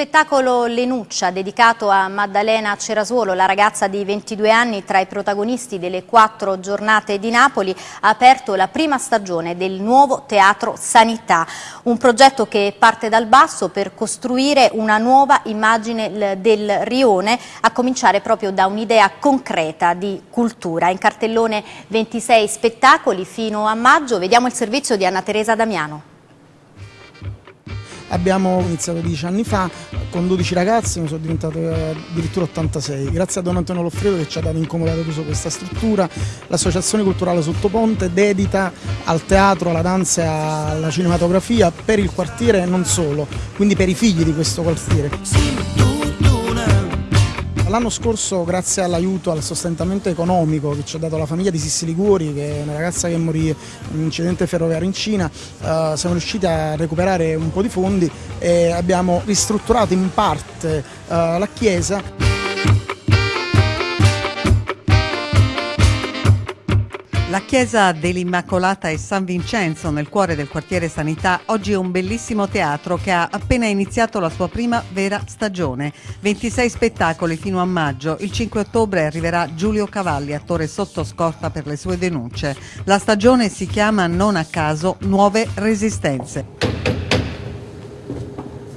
spettacolo Lenuccia, dedicato a Maddalena Cerasuolo, la ragazza di 22 anni tra i protagonisti delle quattro giornate di Napoli, ha aperto la prima stagione del nuovo Teatro Sanità, un progetto che parte dal basso per costruire una nuova immagine del Rione, a cominciare proprio da un'idea concreta di cultura. In cartellone 26 spettacoli fino a maggio, vediamo il servizio di Anna Teresa Damiano. Abbiamo iniziato dieci anni fa con 12 ragazzi, ne sono diventato eh, addirittura 86. Grazie a Don Antonio Loffredo che ci ha dato incomodato d'uso questa struttura, l'associazione culturale Sottoponte dedita al teatro, alla danza e alla cinematografia per il quartiere e non solo, quindi per i figli di questo quartiere. L'anno scorso, grazie all'aiuto, al sostentamento economico che ci ha dato la famiglia di Sissi Liguri, che è una ragazza che morì in un incidente ferroviario in Cina, eh, siamo riusciti a recuperare un po' di fondi e abbiamo ristrutturato in parte eh, la chiesa. La chiesa dell'Immacolata e San Vincenzo nel cuore del quartiere Sanità oggi è un bellissimo teatro che ha appena iniziato la sua prima vera stagione. 26 spettacoli fino a maggio. Il 5 ottobre arriverà Giulio Cavalli, attore sotto scorta per le sue denunce. La stagione si chiama non a caso Nuove Resistenze.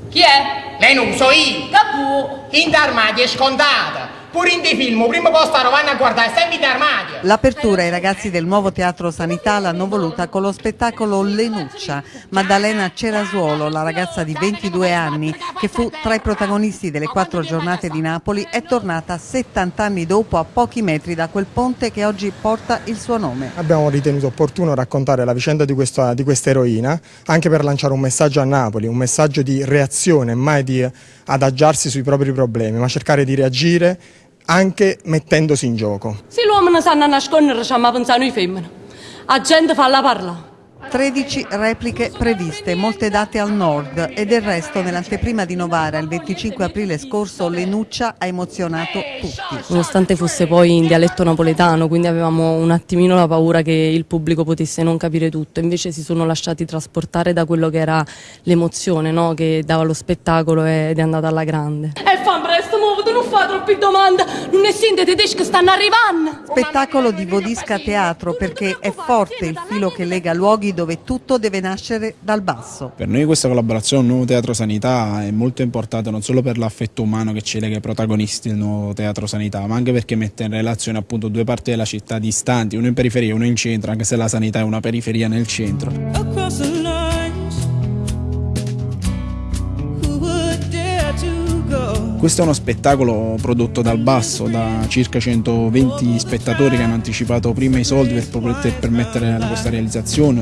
Chi è? Lei non so io. Capu. In d'armadio è scontata. Pure in dei film, prima posto vanno a guardare, sempre in armadio. L'apertura i ragazzi del nuovo Teatro Sanità l'hanno voluta con lo spettacolo Lenuccia. Maddalena Cerasuolo, la ragazza di 22 anni, che fu tra i protagonisti delle quattro giornate di Napoli, è tornata 70 anni dopo a pochi metri da quel ponte che oggi porta il suo nome. Abbiamo ritenuto opportuno raccontare la vicenda di questa, di questa eroina, anche per lanciare un messaggio a Napoli, un messaggio di reazione, mai di adagiarsi sui propri problemi, ma cercare di reagire anche mettendosi in gioco. Se l'uomo non sa nascondere, ci pensare noi femmine. La gente fa la parla. 13 repliche previste, molte date al nord e del resto nell'anteprima di Novara il 25 aprile scorso Lenuccia ha emozionato tutti. Nonostante fosse poi in dialetto napoletano, quindi avevamo un attimino la paura che il pubblico potesse non capire tutto, invece si sono lasciati trasportare da quello che era l'emozione no? che dava lo spettacolo ed è andata alla grande. E fa fa troppi domande, non ne sente tedeschi che stanno arrivando. Spettacolo di Vodisca Teatro perché è forte il filo che lega luoghi dove tutto deve nascere dal basso. Per noi questa collaborazione Nuovo Teatro Sanità è molto importante non solo per l'affetto umano che ci lega ai protagonisti del Nuovo Teatro Sanità, ma anche perché mette in relazione appunto due parti della città distanti, uno in periferia e uno in centro, anche se la sanità è una periferia nel centro. Questo è uno spettacolo prodotto dal basso da circa 120 spettatori che hanno anticipato prima i soldi per poter permettere questa realizzazione.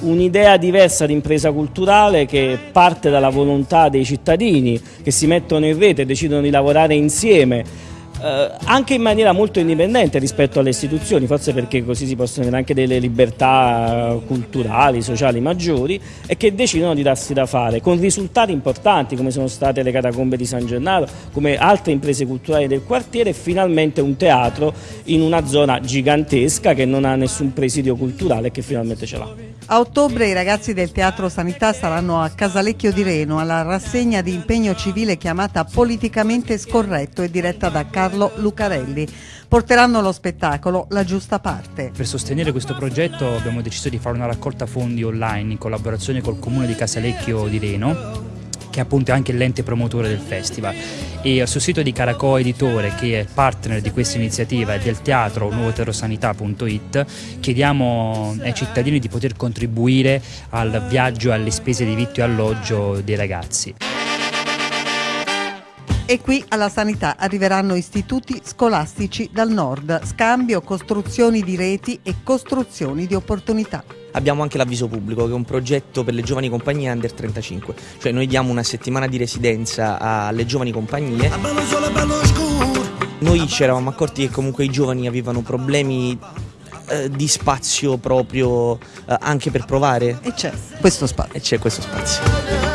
Un'idea diversa di impresa culturale che parte dalla volontà dei cittadini che si mettono in rete e decidono di lavorare insieme eh, anche in maniera molto indipendente rispetto alle istituzioni, forse perché così si possono avere anche delle libertà culturali, sociali maggiori e che decidono di darsi da fare con risultati importanti come sono state le catacombe di San Gennaro, come altre imprese culturali del quartiere e finalmente un teatro in una zona gigantesca che non ha nessun presidio culturale e che finalmente ce l'ha. A ottobre i ragazzi del Teatro Sanità saranno a Casalecchio di Reno alla rassegna di impegno civile chiamata Politicamente Scorretto e diretta da Carlo Lucarelli. Porteranno lo spettacolo La giusta parte. Per sostenere questo progetto abbiamo deciso di fare una raccolta fondi online in collaborazione col comune di Casalecchio di Reno che appunto è anche l'ente promotore del festival e sul sito di Caracò Editore che è partner di questa iniziativa e del teatro nuovoterosanità.it chiediamo ai cittadini di poter contribuire al viaggio alle spese di vitto e alloggio dei ragazzi. E qui alla sanità arriveranno istituti scolastici dal nord, scambio, costruzioni di reti e costruzioni di opportunità. Abbiamo anche l'avviso pubblico che è un progetto per le giovani compagnie under 35, cioè noi diamo una settimana di residenza alle giovani compagnie. Noi ci eravamo accorti che comunque i giovani avevano problemi eh, di spazio proprio eh, anche per provare. E c'è questo spazio. E c'è questo spazio.